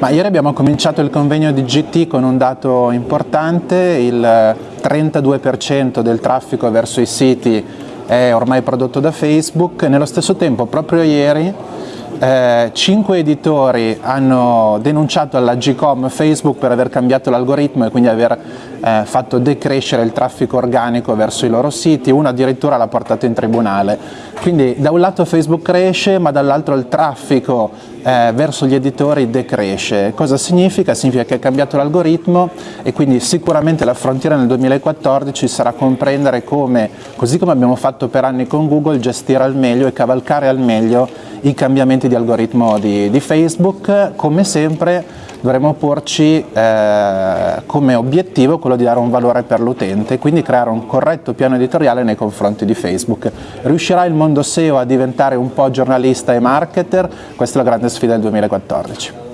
Ma ieri abbiamo cominciato il convegno di GT con un dato importante, il 32% del traffico verso i siti è ormai prodotto da Facebook, nello stesso tempo proprio ieri eh, cinque editori hanno denunciato alla GCOM Facebook per aver cambiato l'algoritmo e quindi aver eh, fatto decrescere il traffico organico verso i loro siti, uno addirittura l'ha portato in tribunale. Quindi da un lato Facebook cresce ma dall'altro il traffico eh, verso gli editori decresce. Cosa significa? Significa che è cambiato l'algoritmo e quindi sicuramente la frontiera nel 2014 sarà comprendere come, così come abbiamo fatto per anni con Google, gestire al meglio e cavalcare al meglio i cambiamenti di algoritmo di, di Facebook. Come sempre dovremo porci eh, come obiettivo quello di dare un valore per l'utente, quindi creare un corretto piano editoriale nei confronti di Facebook. Riuscirà il mondo SEO a diventare un po' giornalista e marketer? Questa è la grande sfida del 2014.